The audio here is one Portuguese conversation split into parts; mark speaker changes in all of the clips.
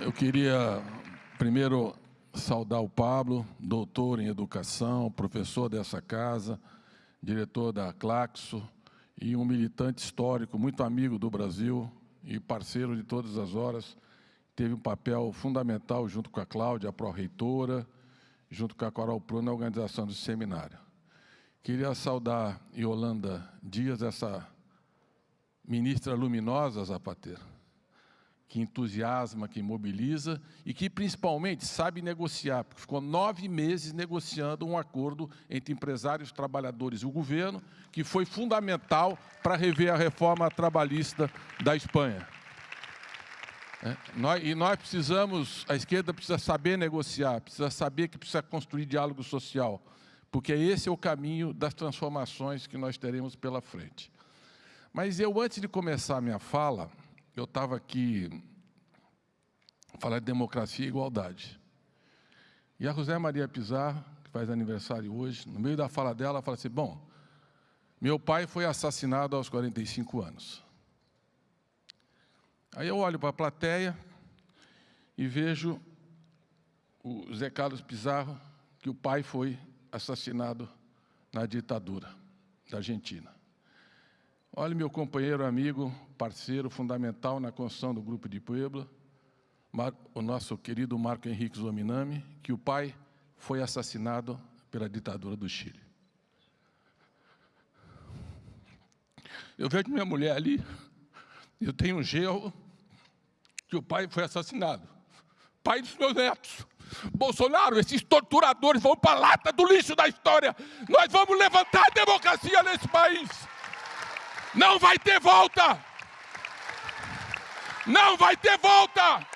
Speaker 1: Eu queria primeiro saudar o Pablo, doutor em educação, professor dessa casa, diretor da Claxo e um militante histórico, muito amigo do Brasil e parceiro de todas as horas. Teve um papel fundamental junto com a Cláudia, a pró-reitora, junto com a Coral Pro na organização do seminário. Queria saudar Yolanda Dias, essa ministra luminosa, Zapateiro que entusiasma, que mobiliza e que principalmente sabe negociar, porque ficou nove meses negociando um acordo entre empresários, trabalhadores e o governo, que foi fundamental para rever a reforma trabalhista da Espanha. É, nós, e nós precisamos, a esquerda precisa saber negociar, precisa saber que precisa construir diálogo social, porque esse é o caminho das transformações que nós teremos pela frente. Mas eu, antes de começar a minha fala, eu estava aqui falar de democracia e igualdade. E a José Maria Pizarro, que faz aniversário hoje, no meio da fala dela, ela fala assim, bom, meu pai foi assassinado aos 45 anos. Aí eu olho para a plateia e vejo o Zé Carlos Pizarro, que o pai foi assassinado na ditadura da Argentina. Olha, meu companheiro, amigo, parceiro fundamental na construção do Grupo de Puebla, o nosso querido Marco Henrique Zominami, que o pai foi assassinado pela ditadura do Chile. Eu vejo minha mulher ali, eu tenho um gerro, que o pai foi assassinado. Pai dos meus netos. Bolsonaro, esses torturadores vão para a lata do lixo da história. Nós vamos levantar a democracia nesse país. Não vai ter volta! Não vai ter volta!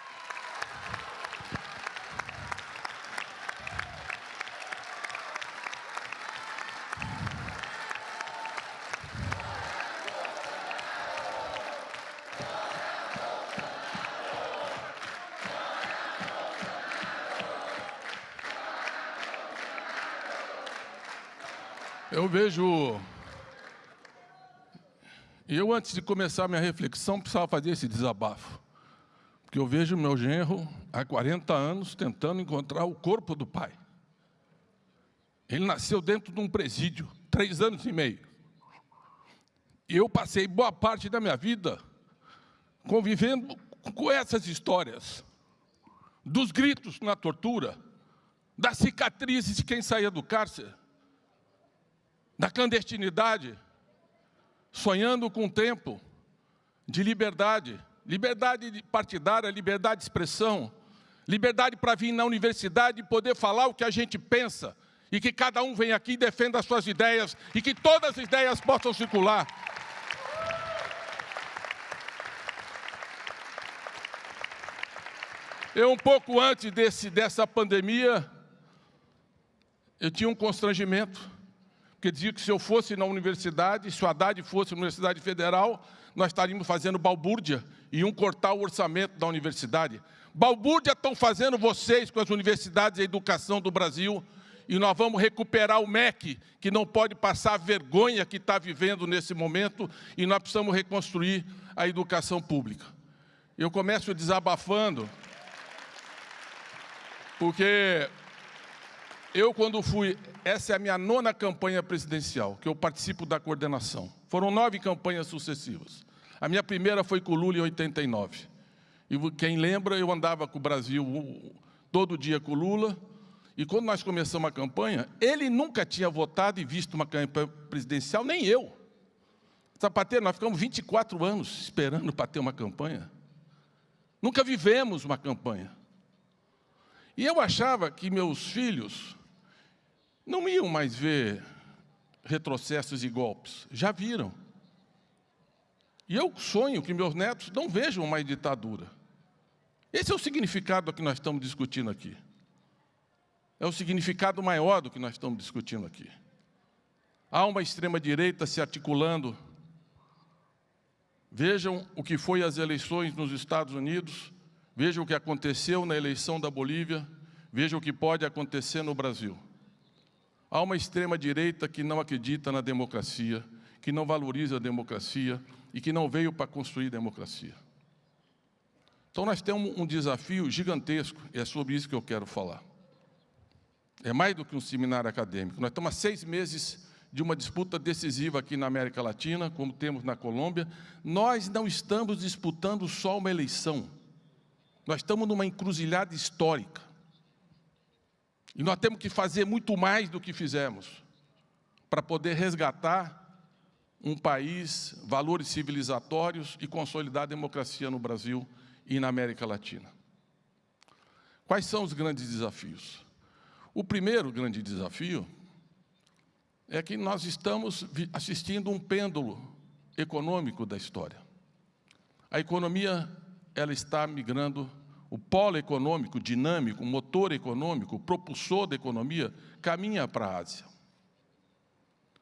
Speaker 1: Eu vejo eu, antes de começar minha reflexão, precisava fazer esse desabafo. Porque eu vejo meu genro, há 40 anos, tentando encontrar o corpo do pai. Ele nasceu dentro de um presídio, três anos e meio. E eu passei boa parte da minha vida convivendo com essas histórias. Dos gritos na tortura, das cicatrizes de quem saía do cárcere, da clandestinidade, sonhando com um tempo de liberdade, liberdade partidária, liberdade de expressão, liberdade para vir na universidade e poder falar o que a gente pensa, e que cada um venha aqui e defenda as suas ideias, e que todas as ideias possam circular. Eu, um pouco antes desse, dessa pandemia, eu tinha um constrangimento porque dizia que se eu fosse na universidade, se o Haddad fosse na Universidade Federal, nós estaríamos fazendo balbúrdia e iam cortar o orçamento da universidade. Balbúrdia estão fazendo vocês com as universidades e a educação do Brasil, e nós vamos recuperar o MEC, que não pode passar a vergonha que está vivendo nesse momento, e nós precisamos reconstruir a educação pública. Eu começo desabafando, porque eu, quando fui, essa é a minha nona campanha presidencial, que eu participo da coordenação. Foram nove campanhas sucessivas. A minha primeira foi com o Lula em 89. E quem lembra, eu andava com o Brasil todo dia com o Lula. E quando nós começamos a campanha, ele nunca tinha votado e visto uma campanha presidencial, nem eu. Sapateiro, nós ficamos 24 anos esperando para ter uma campanha. Nunca vivemos uma campanha. E eu achava que meus filhos não iam mais ver retrocessos e golpes, já viram. E eu sonho que meus netos não vejam mais ditadura. Esse é o significado que nós estamos discutindo aqui. É o significado maior do que nós estamos discutindo aqui. Há uma extrema-direita se articulando. Vejam o que foi as eleições nos Estados Unidos, vejam o que aconteceu na eleição da Bolívia, vejam o que pode acontecer no Brasil. Há uma extrema-direita que não acredita na democracia, que não valoriza a democracia e que não veio para construir democracia. Então, nós temos um desafio gigantesco, e é sobre isso que eu quero falar. É mais do que um seminário acadêmico. Nós estamos há seis meses de uma disputa decisiva aqui na América Latina, como temos na Colômbia. Nós não estamos disputando só uma eleição. Nós estamos numa encruzilhada histórica. E nós temos que fazer muito mais do que fizemos para poder resgatar um país, valores civilizatórios e consolidar a democracia no Brasil e na América Latina. Quais são os grandes desafios? O primeiro grande desafio é que nós estamos assistindo um pêndulo econômico da história. A economia ela está migrando, o polo econômico dinâmico, motor econômico, propulsor da economia, caminha para a Ásia.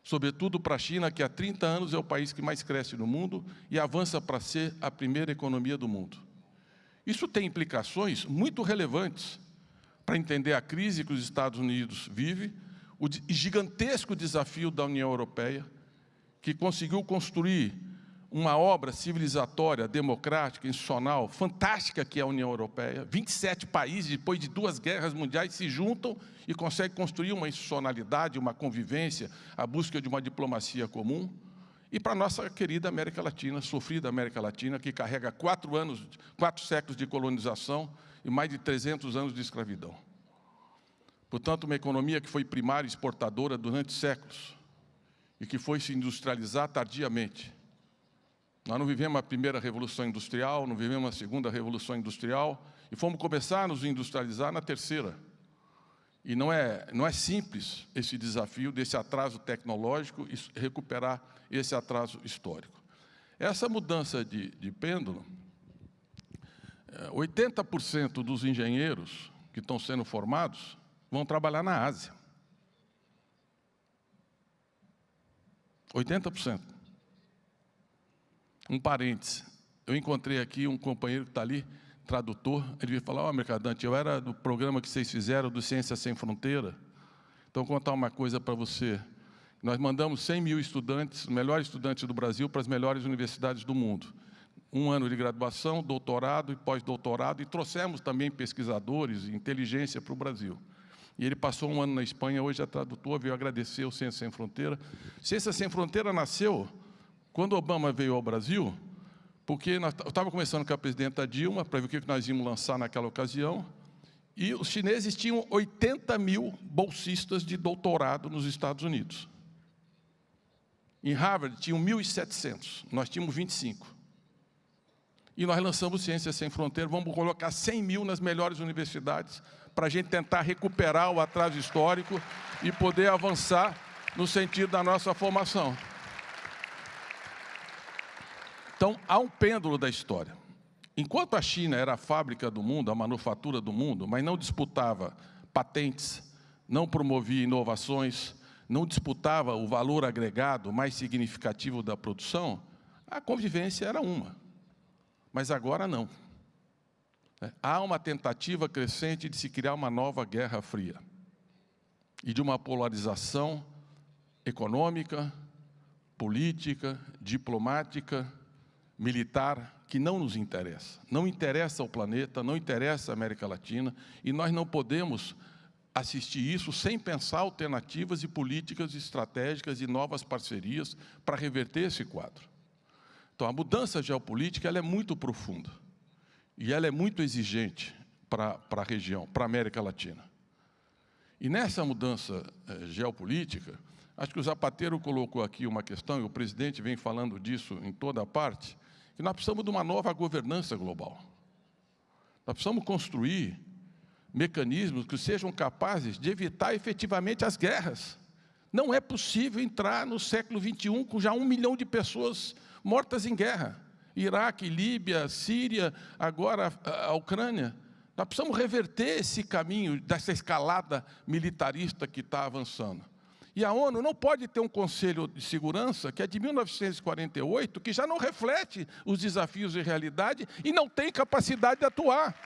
Speaker 1: Sobretudo para a China, que há 30 anos é o país que mais cresce no mundo e avança para ser a primeira economia do mundo. Isso tem implicações muito relevantes para entender a crise que os Estados Unidos vive, o gigantesco desafio da União Europeia, que conseguiu construir uma obra civilizatória, democrática, institucional, fantástica que é a União Europeia. 27 países, depois de duas guerras mundiais, se juntam e conseguem construir uma institucionalidade, uma convivência, a busca de uma diplomacia comum. E para a nossa querida América Latina, sofrida América Latina, que carrega quatro anos, quatro séculos de colonização, e mais de 300 anos de escravidão. Portanto, uma economia que foi primária exportadora durante séculos e que foi se industrializar tardiamente. Nós não vivemos a primeira revolução industrial, não vivemos a segunda revolução industrial e fomos começar a nos industrializar na terceira. E não é, não é simples esse desafio desse atraso tecnológico e recuperar esse atraso histórico. Essa mudança de, de pêndulo 80% dos engenheiros que estão sendo formados vão trabalhar na Ásia. 80%. Um parêntese. Eu encontrei aqui um companheiro que está ali, tradutor. Ele veio falar, ó, oh, Mercadante, eu era do programa que vocês fizeram do Ciência Sem Fronteira. Então, vou contar uma coisa para você. Nós mandamos 100 mil estudantes, os melhores estudantes do Brasil, para as melhores universidades do mundo um ano de graduação, doutorado e pós-doutorado, e trouxemos também pesquisadores e inteligência para o Brasil. E ele passou um ano na Espanha, hoje é tradutor, veio agradecer o Ciência Sem Fronteira. Ciência Sem Fronteira nasceu quando Obama veio ao Brasil, porque nós, eu estava conversando com a presidenta Dilma para ver o que nós íamos lançar naquela ocasião, e os chineses tinham 80 mil bolsistas de doutorado nos Estados Unidos. Em Harvard tinham 1.700, nós tínhamos 25 e nós lançamos Ciências Sem Fronteiras, vamos colocar 100 mil nas melhores universidades para a gente tentar recuperar o atraso histórico e poder avançar no sentido da nossa formação. Então, há um pêndulo da história. Enquanto a China era a fábrica do mundo, a manufatura do mundo, mas não disputava patentes, não promovia inovações, não disputava o valor agregado mais significativo da produção, a convivência era uma mas agora não. É, há uma tentativa crescente de se criar uma nova Guerra Fria e de uma polarização econômica, política, diplomática, militar, que não nos interessa. Não interessa ao planeta, não interessa à América Latina, e nós não podemos assistir isso sem pensar alternativas e políticas estratégicas e novas parcerias para reverter esse quadro. Então, a mudança geopolítica ela é muito profunda e ela é muito exigente para, a região, para a América Latina. E nessa mudança eh, geopolítica, acho que o Zapatero colocou aqui uma questão, e o presidente vem falando disso em toda a parte, que nós precisamos de uma nova governança global. Nós precisamos construir mecanismos que sejam capazes de evitar efetivamente as guerras. Não é possível entrar no século XXI com já um milhão de pessoas mortas em guerra. Iraque, Líbia, Síria, agora a Ucrânia. Nós precisamos reverter esse caminho dessa escalada militarista que está avançando. E a ONU não pode ter um Conselho de Segurança que é de 1948, que já não reflete os desafios de realidade e não tem capacidade de atuar.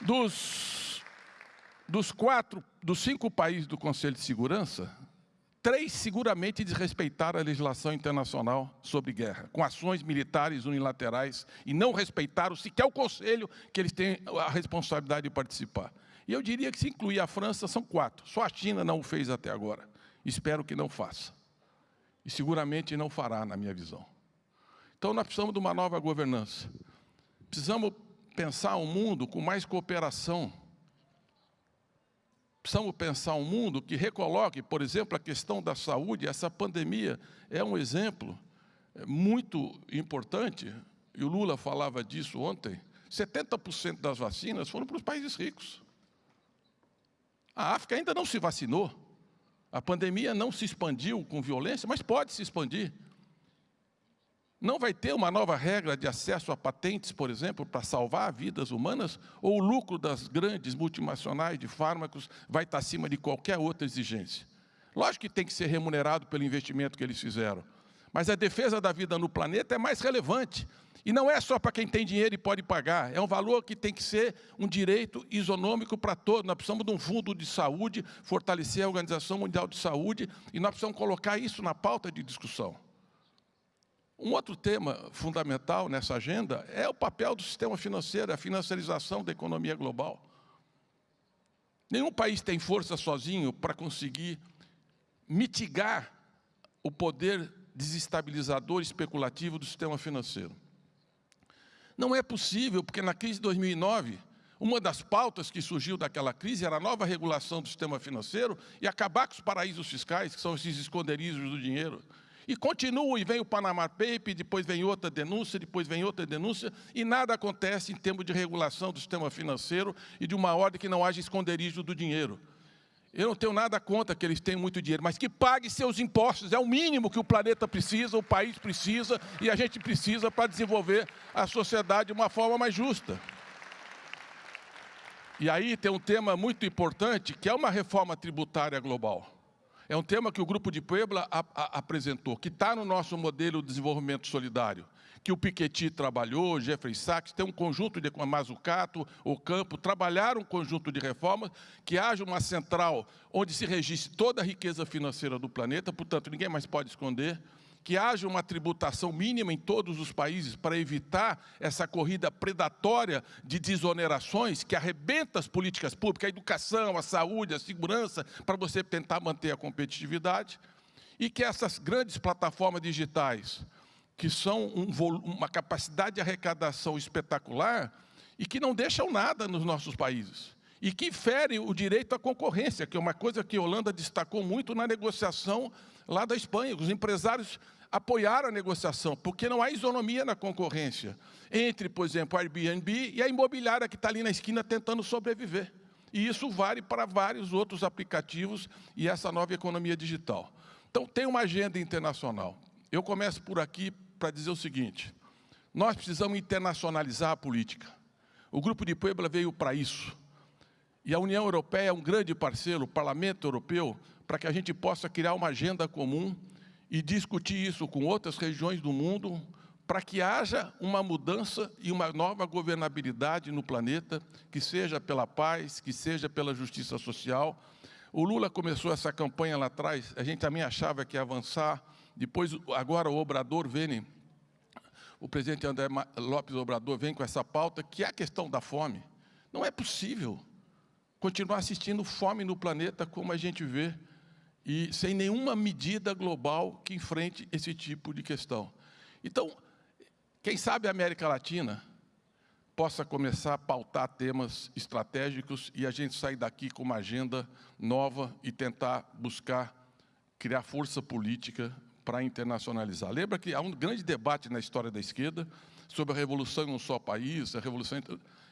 Speaker 1: Dos, dos quatro, dos cinco países do Conselho de Segurança, Três, seguramente desrespeitaram a legislação internacional sobre guerra, com ações militares unilaterais e não respeitaram sequer o Conselho, que eles têm a responsabilidade de participar. E eu diria que se incluir a França, são quatro. Só a China não o fez até agora. Espero que não faça. E seguramente não fará, na minha visão. Então, nós precisamos de uma nova governança. Precisamos pensar um mundo com mais cooperação. Precisamos pensar um mundo que recoloque, por exemplo, a questão da saúde. Essa pandemia é um exemplo muito importante, e o Lula falava disso ontem, 70% das vacinas foram para os países ricos. A África ainda não se vacinou. A pandemia não se expandiu com violência, mas pode se expandir. Não vai ter uma nova regra de acesso a patentes, por exemplo, para salvar vidas humanas, ou o lucro das grandes multinacionais de fármacos vai estar acima de qualquer outra exigência. Lógico que tem que ser remunerado pelo investimento que eles fizeram, mas a defesa da vida no planeta é mais relevante. E não é só para quem tem dinheiro e pode pagar, é um valor que tem que ser um direito isonômico para todos. Nós precisamos de um fundo de saúde, fortalecer a Organização Mundial de Saúde, e nós precisamos colocar isso na pauta de discussão. Um outro tema fundamental nessa agenda é o papel do sistema financeiro, a financiarização da economia global. Nenhum país tem força sozinho para conseguir mitigar o poder desestabilizador especulativo do sistema financeiro. Não é possível, porque na crise de 2009, uma das pautas que surgiu daquela crise era a nova regulação do sistema financeiro e acabar com os paraísos fiscais, que são esses esconderijos do dinheiro. E continua, e vem o Panama Paper, depois vem outra denúncia, depois vem outra denúncia, e nada acontece em termos de regulação do sistema financeiro e de uma ordem que não haja esconderijo do dinheiro. Eu não tenho nada contra que eles tenham muito dinheiro, mas que pague seus impostos, é o mínimo que o planeta precisa, o país precisa e a gente precisa para desenvolver a sociedade de uma forma mais justa. E aí tem um tema muito importante, que é uma reforma tributária global. É um tema que o Grupo de Puebla apresentou, que está no nosso modelo de desenvolvimento solidário, que o Piketty trabalhou, Jeffrey Sachs, tem um conjunto de Mazucato, o Campo, trabalharam um conjunto de reformas, que haja uma central onde se registre toda a riqueza financeira do planeta, portanto, ninguém mais pode esconder, que haja uma tributação mínima em todos os países para evitar essa corrida predatória de desonerações que arrebenta as políticas públicas, a educação, a saúde, a segurança, para você tentar manter a competitividade, e que essas grandes plataformas digitais, que são um uma capacidade de arrecadação espetacular e que não deixam nada nos nossos países, e que ferem o direito à concorrência, que é uma coisa que a Holanda destacou muito na negociação lá da Espanha. Os empresários apoiaram a negociação, porque não há isonomia na concorrência entre, por exemplo, a Airbnb e a imobiliária que está ali na esquina tentando sobreviver. E isso vale para vários outros aplicativos e essa nova economia digital. Então, tem uma agenda internacional. Eu começo por aqui para dizer o seguinte, nós precisamos internacionalizar a política. O Grupo de Puebla veio para isso. E a União Europeia é um grande parceiro, o Parlamento Europeu, para que a gente possa criar uma agenda comum e discutir isso com outras regiões do mundo, para que haja uma mudança e uma nova governabilidade no planeta, que seja pela paz, que seja pela justiça social. O Lula começou essa campanha lá atrás, a gente também achava que ia avançar, depois, agora o Obrador vem, o presidente André Lopes Obrador vem com essa pauta, que é a questão da fome. Não é possível continuar assistindo fome no planeta como a gente vê e sem nenhuma medida global que enfrente esse tipo de questão. Então, quem sabe a América Latina possa começar a pautar temas estratégicos e a gente sair daqui com uma agenda nova e tentar buscar criar força política para internacionalizar. Lembra que há um grande debate na história da esquerda sobre a revolução em um só país, a revolução...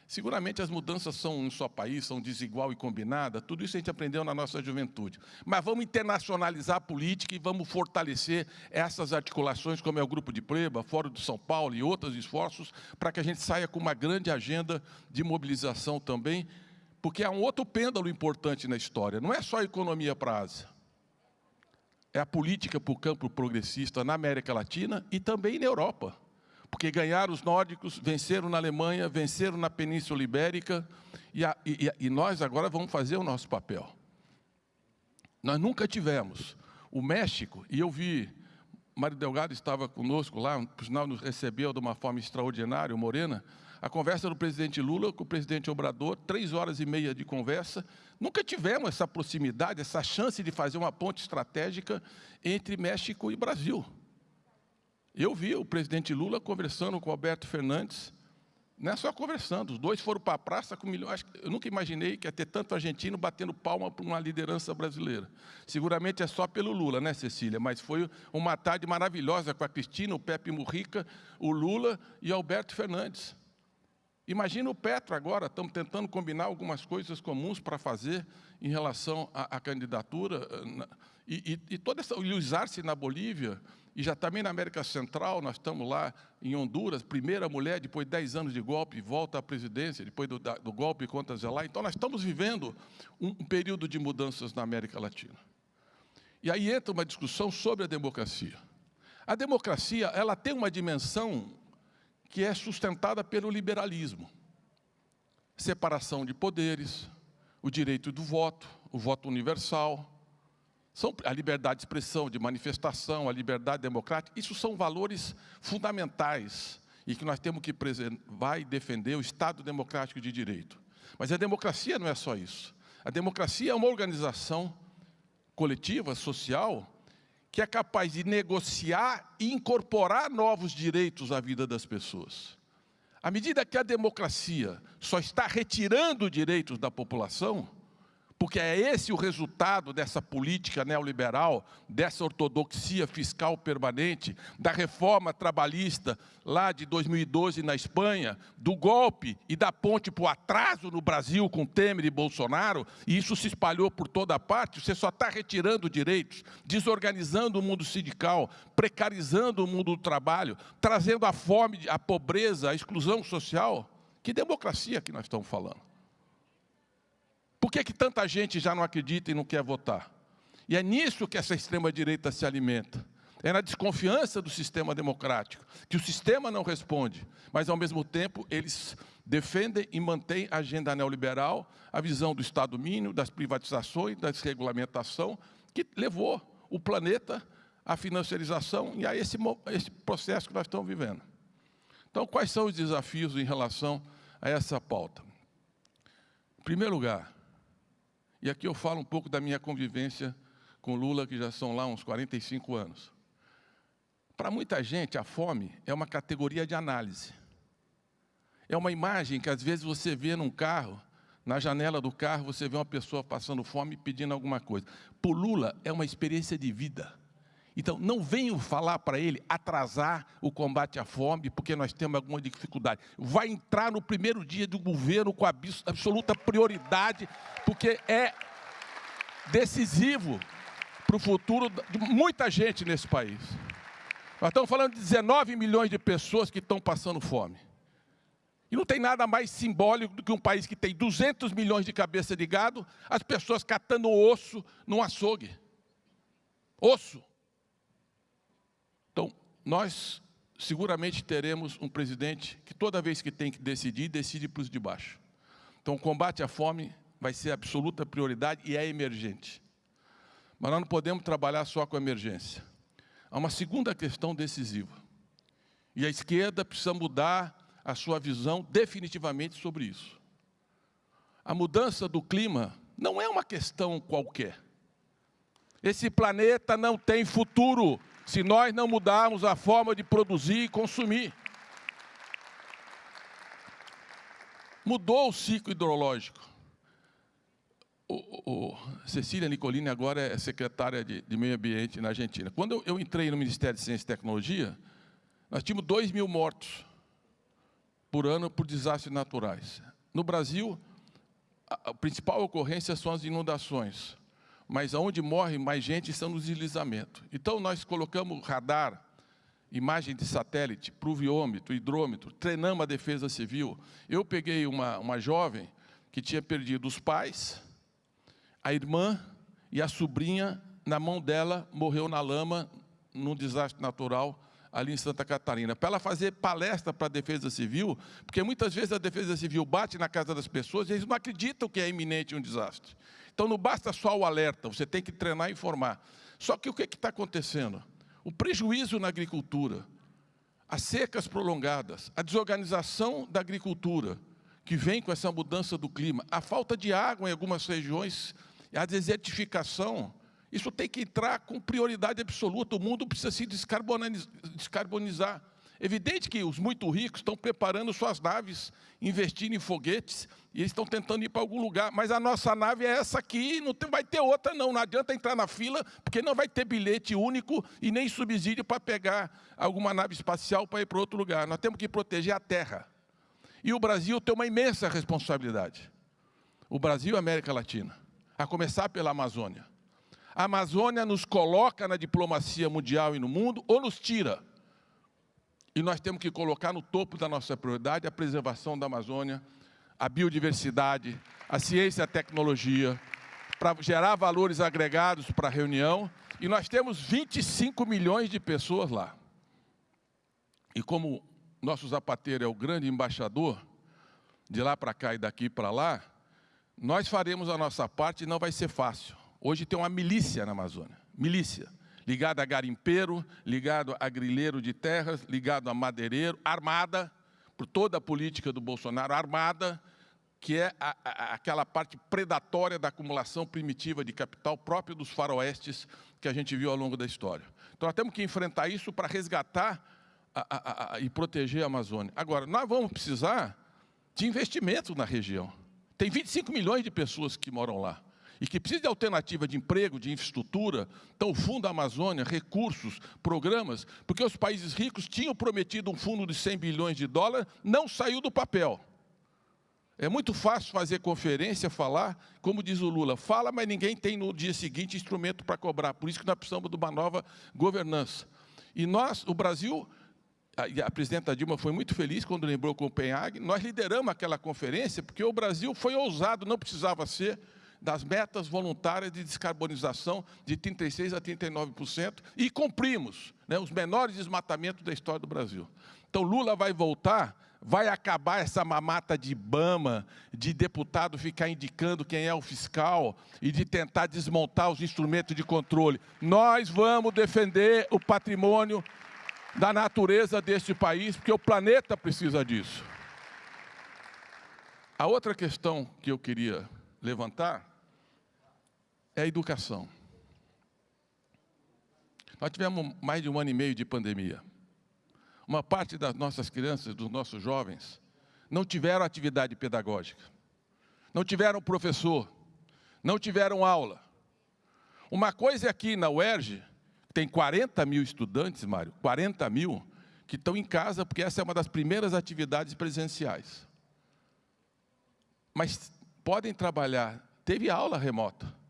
Speaker 1: Seguramente as mudanças são em um só país, são desigual e combinada, tudo isso a gente aprendeu na nossa juventude. Mas vamos internacionalizar a política e vamos fortalecer essas articulações, como é o Grupo de Preba, Fórum de São Paulo e outros esforços, para que a gente saia com uma grande agenda de mobilização também, porque há um outro pêndulo importante na história, não é só a economia para a Ásia, é a política para o campo progressista na América Latina e também na Europa porque ganharam os nórdicos, venceram na Alemanha, venceram na Península Ibérica, e, a, e, e nós agora vamos fazer o nosso papel. Nós nunca tivemos o México, e eu vi, Mário Delgado estava conosco lá, por sinal nos recebeu de uma forma extraordinária, o Morena, a conversa do presidente Lula com o presidente Obrador, três horas e meia de conversa. Nunca tivemos essa proximidade, essa chance de fazer uma ponte estratégica entre México e Brasil. Eu vi o presidente Lula conversando com Alberto Fernandes, não é só conversando, os dois foram para a praça com milhões. Eu nunca imaginei que ia ter tanto argentino batendo palma para uma liderança brasileira. Seguramente é só pelo Lula, né, Cecília? Mas foi uma tarde maravilhosa com a Cristina, o Pepe Murrica, o Lula e Alberto Fernandes. Imagina o Petro agora, estamos tentando combinar algumas coisas comuns para fazer em relação à, à candidatura. Eh, e, e, e toda essa, Luiz Arce na Bolívia, e já também na América Central, nós estamos lá em Honduras, primeira mulher, depois de 10 anos de golpe, volta à presidência, depois do, do golpe contra Zelá. Então, nós estamos vivendo um, um período de mudanças na América Latina. E aí entra uma discussão sobre a democracia. A democracia, ela tem uma dimensão que é sustentada pelo liberalismo. Separação de poderes, o direito do voto, o voto universal, são a liberdade de expressão, de manifestação, a liberdade democrática, isso são valores fundamentais e que nós temos que preservar e defender o Estado democrático de direito. Mas a democracia não é só isso. A democracia é uma organização coletiva, social, que é capaz de negociar e incorporar novos direitos à vida das pessoas. À medida que a democracia só está retirando direitos da população, porque é esse o resultado dessa política neoliberal, dessa ortodoxia fiscal permanente, da reforma trabalhista lá de 2012 na Espanha, do golpe e da ponte para o atraso no Brasil com Temer e Bolsonaro, e isso se espalhou por toda parte, você só está retirando direitos, desorganizando o mundo sindical, precarizando o mundo do trabalho, trazendo a fome, a pobreza, a exclusão social. Que democracia que nós estamos falando? Por que, que tanta gente já não acredita e não quer votar? E é nisso que essa extrema-direita se alimenta. É na desconfiança do sistema democrático, que o sistema não responde, mas, ao mesmo tempo, eles defendem e mantêm a agenda neoliberal, a visão do Estado mínimo, das privatizações, da desregulamentação, que levou o planeta à financiarização e a esse, esse processo que nós estamos vivendo. Então, quais são os desafios em relação a essa pauta? Em primeiro lugar, e aqui eu falo um pouco da minha convivência com Lula, que já são lá uns 45 anos. Para muita gente, a fome é uma categoria de análise. É uma imagem que às vezes você vê num carro, na janela do carro, você vê uma pessoa passando fome pedindo alguma coisa. Para Lula, é uma experiência de vida. Então, não venham falar para ele atrasar o combate à fome, porque nós temos alguma dificuldade. Vai entrar no primeiro dia do governo com absoluta prioridade, porque é decisivo para o futuro de muita gente nesse país. Nós estamos falando de 19 milhões de pessoas que estão passando fome. E não tem nada mais simbólico do que um país que tem 200 milhões de cabeça de gado, as pessoas catando osso num açougue. Osso. Nós seguramente teremos um presidente que toda vez que tem que decidir, decide para os de baixo. Então, o combate à fome vai ser absoluta prioridade e é emergente. Mas nós não podemos trabalhar só com emergência. Há uma segunda questão decisiva. E a esquerda precisa mudar a sua visão definitivamente sobre isso. A mudança do clima não é uma questão qualquer. Esse planeta não tem futuro se nós não mudarmos a forma de produzir e consumir. Mudou o ciclo hidrológico. O, o, Cecília Nicolini agora é secretária de, de, Meio Ambiente na Argentina. Quando eu, eu, entrei no Ministério de Ciência e Tecnologia, nós tínhamos 2 mil mortos por ano por desastres naturais. No Brasil, a principal ocorrência são as inundações mas onde morre mais gente são nos deslizamentos. Então, nós colocamos radar, imagem de satélite, pluviômetro, hidrômetro, treinamos a defesa civil. Eu peguei uma, uma jovem que tinha perdido os pais, a irmã e a sobrinha, na mão dela, morreu na lama, num desastre natural, ali em Santa Catarina, para ela fazer palestra para a Defesa Civil, porque muitas vezes a Defesa Civil bate na casa das pessoas e eles não acreditam que é iminente um desastre. Então não basta só o alerta, você tem que treinar e informar. Só que o que está acontecendo? O prejuízo na agricultura, as secas prolongadas, a desorganização da agricultura, que vem com essa mudança do clima, a falta de água em algumas regiões, a desertificação, isso tem que entrar com prioridade absoluta. O mundo precisa se descarbonizar. Evidente que os muito ricos estão preparando suas naves, investindo em foguetes, e eles estão tentando ir para algum lugar. Mas a nossa nave é essa aqui, não tem, vai ter outra não. Não adianta entrar na fila, porque não vai ter bilhete único e nem subsídio para pegar alguma nave espacial para ir para outro lugar. Nós temos que proteger a Terra. E o Brasil tem uma imensa responsabilidade. O Brasil e a América Latina, a começar pela Amazônia. A Amazônia nos coloca na diplomacia mundial e no mundo, ou nos tira. E nós temos que colocar no topo da nossa prioridade a preservação da Amazônia, a biodiversidade, a ciência e a tecnologia, para gerar valores agregados para a reunião. E nós temos 25 milhões de pessoas lá. E como nosso zapateiro é o grande embaixador, de lá para cá e daqui para lá, nós faremos a nossa parte e não vai ser fácil. Hoje tem uma milícia na Amazônia, milícia ligado a garimpeiro, ligado a grileiro de terras, ligado a madeireiro, armada, por toda a política do Bolsonaro, armada, que é a, a, aquela parte predatória da acumulação primitiva de capital próprio dos faroestes que a gente viu ao longo da história. Então, nós temos que enfrentar isso para resgatar a, e proteger a Amazônia. Agora, nós vamos precisar de investimento na região. Tem 25 milhões de pessoas que moram lá e que precisa de alternativa de emprego, de infraestrutura, então o Fundo Amazônia, recursos, programas, porque os países ricos tinham prometido um fundo de 100 bilhões de dólares, não saiu do papel. É muito fácil fazer conferência, falar, como diz o Lula, fala, mas ninguém tem no dia seguinte instrumento para cobrar. Por isso que nós precisamos de uma nova governança. E nós, o Brasil, a, presidenta Dilma foi muito feliz quando lembrou Copenhague, nós lideramos aquela conferência porque o Brasil foi ousado, não precisava ser, das metas voluntárias de descarbonização de 36% a 39%, e cumprimos né, os menores desmatamentos da história do Brasil. Então, Lula vai voltar, vai acabar essa mamata de Bama, de deputado ficar indicando quem é o fiscal e de tentar desmontar os instrumentos de controle. Nós vamos defender o patrimônio da natureza deste país, porque o planeta precisa disso. A outra questão que eu queria levantar é a educação. Nós tivemos mais de um ano e meio de pandemia. Uma parte das nossas crianças, dos nossos jovens, não tiveram atividade pedagógica, não tiveram professor, não tiveram aula. Uma coisa é aqui na UERJ, tem 40 mil estudantes, Mário, 40 mil, que estão em casa, porque essa é uma das primeiras atividades presenciais. Mas podem trabalhar, teve aula remota.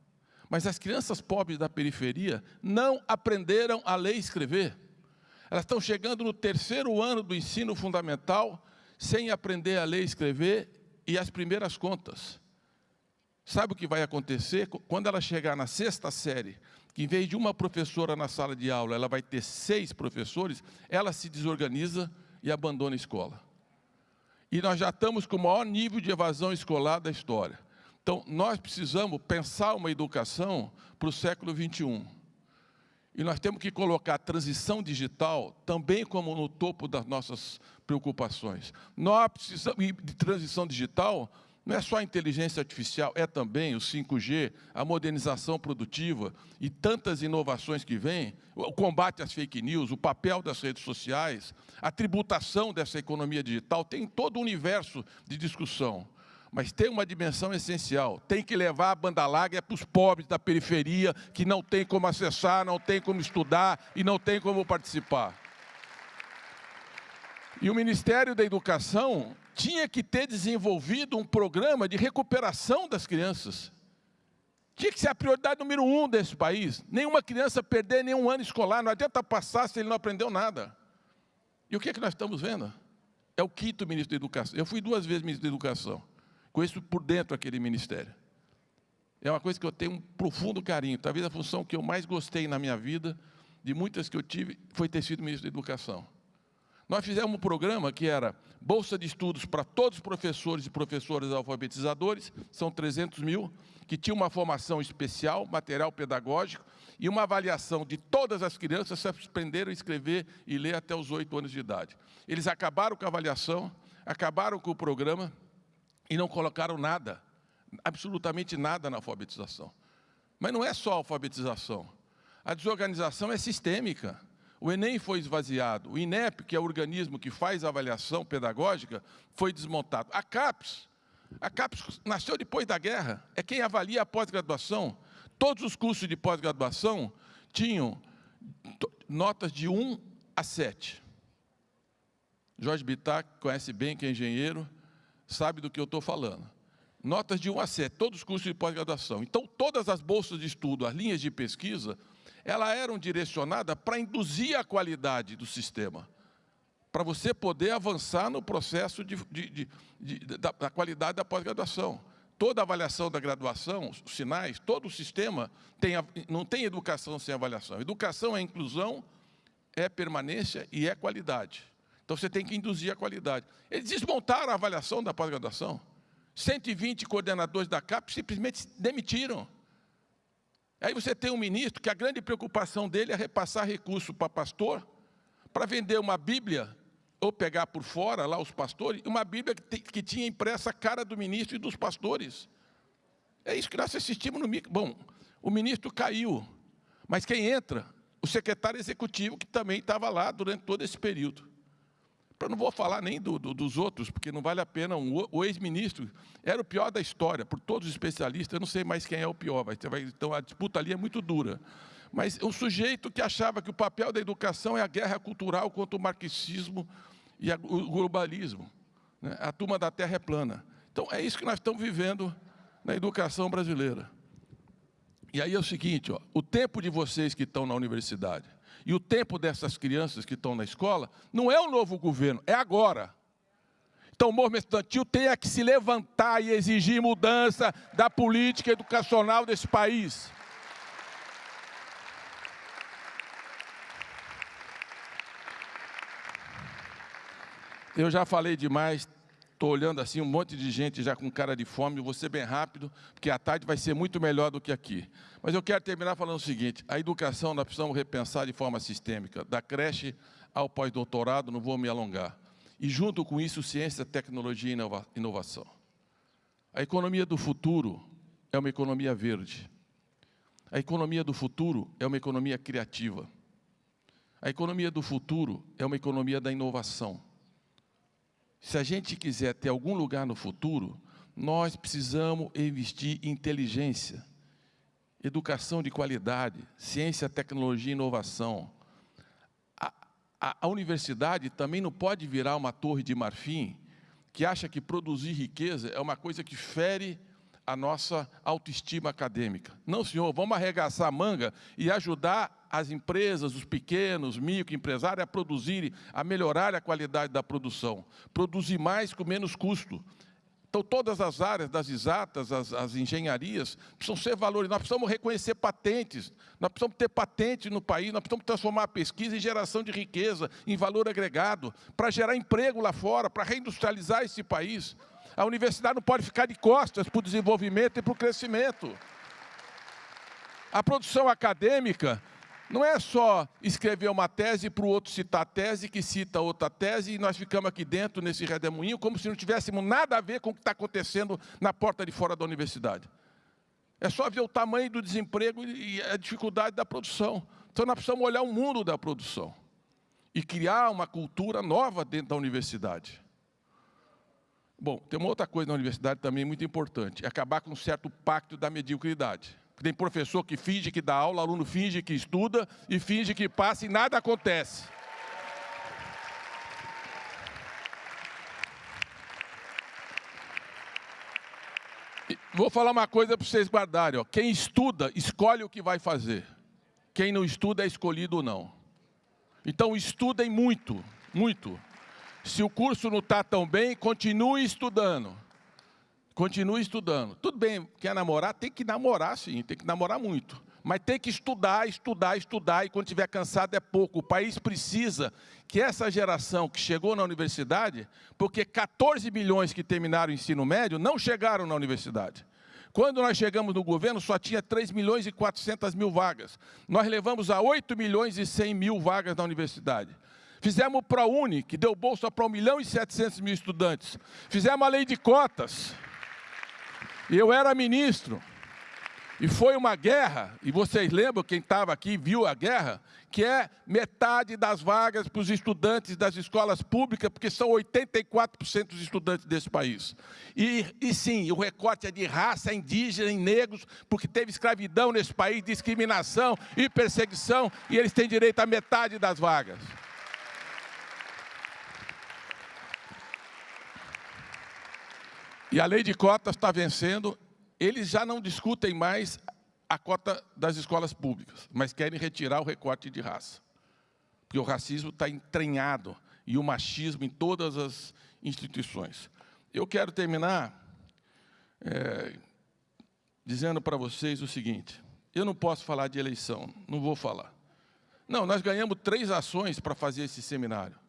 Speaker 1: Mas as crianças pobres da periferia não aprenderam a ler e escrever. Elas estão chegando no terceiro ano do ensino fundamental sem aprender a ler e escrever e as primeiras contas. Sabe o que vai acontecer? Quando ela chegar na sexta série, que em vez de uma professora na sala de aula, ela vai ter seis professores, ela se desorganiza e abandona a escola. E nós já estamos com o maior nível de evasão escolar da história. Então, nós precisamos pensar uma educação para o século XXI. E nós temos que colocar a transição digital também como no topo das nossas preocupações. Nós precisamos de transição digital, não é só a inteligência artificial, é também o 5G, a modernização produtiva e tantas inovações que vêm, o combate às fake news, o papel das redes sociais, a tributação dessa economia digital, tem todo o universo de discussão mas tem uma dimensão essencial. Tem que levar a banda larga para os pobres da periferia, que não tem como acessar, não tem como estudar e não tem como participar. E o Ministério da Educação tinha que ter desenvolvido um programa de recuperação das crianças. Tinha que ser a prioridade número um desse país. Nenhuma criança perder nenhum ano escolar, não adianta passar se ele não aprendeu nada. E o que é que nós estamos vendo? É o quinto ministro da Educação. Eu fui duas vezes ministro da Educação. Conheço por dentro aquele ministério. É uma coisa que eu tenho um profundo carinho. Talvez a função que eu mais gostei na minha vida, de muitas que eu tive, foi ter sido ministro da Educação. Nós fizemos um programa que era Bolsa de Estudos para todos os professores e professoras alfabetizadores, são 300 mil, que tinha uma formação especial, material pedagógico, e uma avaliação de todas as crianças se aprenderam a escrever e ler até os oito anos de idade. Eles acabaram com a avaliação, acabaram com o programa e não colocaram nada, absolutamente nada na alfabetização. Mas não é só alfabetização. A desorganização é sistêmica. O Enem foi esvaziado. O INEP, que é o organismo que faz a avaliação pedagógica, foi desmontado. A CAPES, a CAPES nasceu depois da guerra, é quem avalia a pós-graduação. Todos os cursos de pós-graduação tinham notas de 1 a 7. Jorge Bittar, que conhece bem, que é engenheiro, sabe do que eu estou falando. Notas de 1 a 7, todos os cursos de pós-graduação. Então, todas as bolsas de estudo, as linhas de pesquisa, elas eram direcionadas para induzir a qualidade do sistema, para você poder avançar no processo de, de, de, da, da qualidade da pós-graduação. Toda avaliação da graduação, os sinais, todo o sistema, tem, não tem educação sem avaliação. Educação é inclusão, é permanência e é qualidade. Então, você tem que induzir a qualidade. Eles desmontaram a avaliação da pós-graduação. 120 coordenadores da CAP simplesmente demitiram. Aí você tem um ministro que a grande preocupação dele é repassar recurso para pastor, para vender uma Bíblia, ou pegar por fora lá os pastores, uma Bíblia que, que tinha impressa a cara do ministro e dos pastores. É isso que nós assistimos no micro. Bom, o ministro caiu, mas quem entra? O secretário executivo, que também estava lá durante todo esse período. Eu não vou falar nem do, do, dos outros, porque não vale a pena. Um, o ex-ministro era o pior da história, por todos os especialistas, eu não sei mais quem é o pior, então a disputa ali é muito dura. Mas um sujeito que achava que o papel da educação é a guerra cultural contra o marxismo e a, o globalismo. Né? A turma da terra é plana. Então, é isso que nós estamos vivendo na educação brasileira. E aí é o seguinte, ó, o tempo de vocês que estão na universidade, e o tempo dessas crianças que estão na escola não é o novo governo, é agora. Então o movimento estudantil tem é que se levantar e exigir mudança da política educacional desse país. Eu já falei demais, estou olhando assim um monte de gente já com cara de fome, vou ser bem rápido, porque a tarde vai ser muito melhor do que aqui. Mas eu quero terminar falando o seguinte, a educação nós precisamos repensar de forma sistêmica, da creche ao pós-doutorado, não vou me alongar. E junto com isso, ciência, tecnologia e inovação. A economia do futuro é uma economia verde. A economia do futuro é uma economia criativa. A economia do futuro é uma economia da inovação. Se a gente quiser ter algum lugar no futuro, nós precisamos investir em inteligência, educação de qualidade, ciência, tecnologia e inovação. A, a, a, universidade também não pode virar uma torre de marfim que acha que produzir riqueza é uma coisa que fere a nossa autoestima acadêmica. Não, senhor, vamos arregaçar a manga e ajudar as empresas, os pequenos, microempresários a produzirem, a melhorar a qualidade da produção. Produzir mais com menos custo. Então, todas as áreas das exatas, as, as engenharias, precisam ser valorizadas. Nós precisamos reconhecer patentes, nós precisamos ter patente no país, nós precisamos transformar a pesquisa em geração de riqueza, em valor agregado, para gerar emprego lá fora, para reindustrializar esse país. A universidade não pode ficar de costas para o desenvolvimento e para o crescimento. A produção acadêmica não é só escrever uma tese para o outro citar a tese, que cita outra tese, e nós ficamos aqui dentro, nesse redemoinho, como se não tivéssemos nada a ver com o que está acontecendo na porta de fora da universidade. É só ver o tamanho do desemprego e a dificuldade da produção. Então, nós precisamos olhar o mundo da produção e criar uma cultura nova dentro da universidade. Bom, tem uma outra coisa na universidade também muito importante, é acabar com um certo pacto da mediocridade. Tem professor que finge que dá aula, aluno finge que estuda e finge que passa e nada acontece. Vou falar uma coisa para vocês guardarem. Ó. Quem estuda, escolhe o que vai fazer. Quem não estuda é escolhido ou não. Então, estudem muito, muito. Se o curso não está tão bem, continue estudando. Continue estudando. Tudo bem, quer namorar? Tem que namorar, sim, tem que namorar muito. Mas tem que estudar, estudar, estudar, e quando estiver cansado é pouco. O país precisa que essa geração que chegou na universidade, porque 14 milhões que terminaram o ensino médio não chegaram na universidade. Quando nós chegamos no governo, só tinha 3 milhões e 400 mil vagas. Nós levamos a 8 milhões e 100 mil vagas na universidade. Fizemos o ProUni, que deu bolsa para 1 milhão e 700 mil estudantes. Fizemos a lei de cotas. Eu era ministro. E foi uma guerra, e vocês lembram, quem estava aqui viu a guerra, que é metade das vagas para os estudantes das escolas públicas, porque são 84% dos estudantes desse país. E, e sim, o recorte é de raça indígena e negros, porque teve escravidão nesse país, discriminação e perseguição, e eles têm direito a metade das vagas. E a lei de cotas está vencendo eles já não discutem mais a cota das escolas públicas, mas querem retirar o recorte de raça. Porque o racismo está entranhado e o machismo em todas as instituições. Eu quero terminar é, dizendo para vocês o seguinte, eu não posso falar de eleição, não vou falar. Não, nós ganhamos três ações para fazer esse seminário.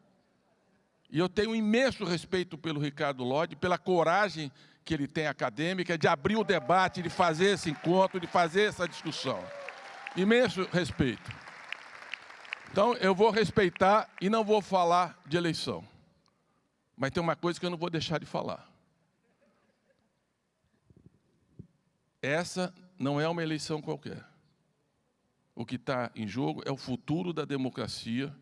Speaker 1: E eu tenho imenso respeito pelo Ricardo Lodi, pela coragem que ele tem acadêmica, de abrir o debate, de fazer esse encontro, de fazer essa discussão. Imenso respeito. Então, eu vou respeitar e não vou falar de eleição. Mas tem uma coisa que eu não vou deixar de falar. Essa não é uma eleição qualquer. O que está em jogo é o futuro da democracia.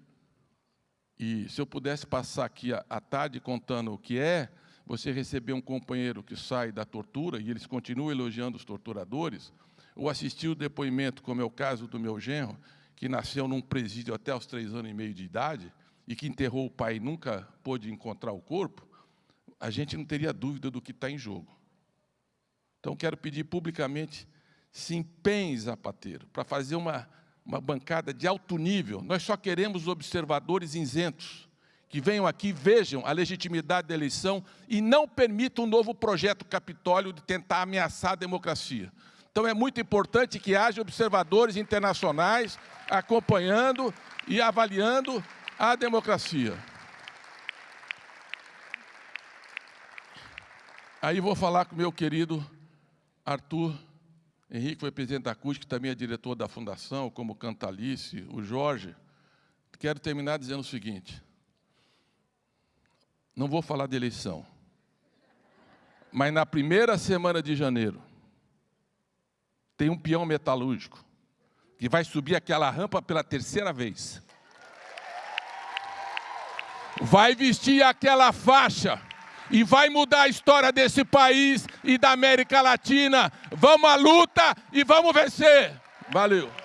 Speaker 1: E se eu pudesse passar aqui a, a tarde contando o que é você receber um companheiro que sai da tortura e eles continuam elogiando os torturadores, ou assistir o depoimento, como é o caso do meu genro, que nasceu num presídio até os três anos e meio de idade e que enterrou o pai e nunca pôde encontrar o corpo, a gente não teria dúvida do que está em jogo. Então, quero pedir publicamente, se empenhe, Zapateiro, para fazer uma, uma bancada de alto nível. Nós só queremos observadores isentos, que venham aqui, vejam a legitimidade da eleição e não permitam um novo projeto Capitólio de tentar ameaçar a democracia. Então é muito importante que haja observadores internacionais acompanhando e avaliando a democracia. Aí vou falar com meu querido Arthur Henrique, foi presidente da CUT, que também é diretor da fundação, como Cantalice, o Jorge. Quero terminar dizendo o seguinte, não vou falar de eleição, mas na primeira semana de janeiro, tem um peão metalúrgico que vai subir aquela rampa pela terceira vez. Vai vestir aquela faixa e vai mudar a história desse país e da América Latina. Vamos à luta e vamos vencer. Valeu.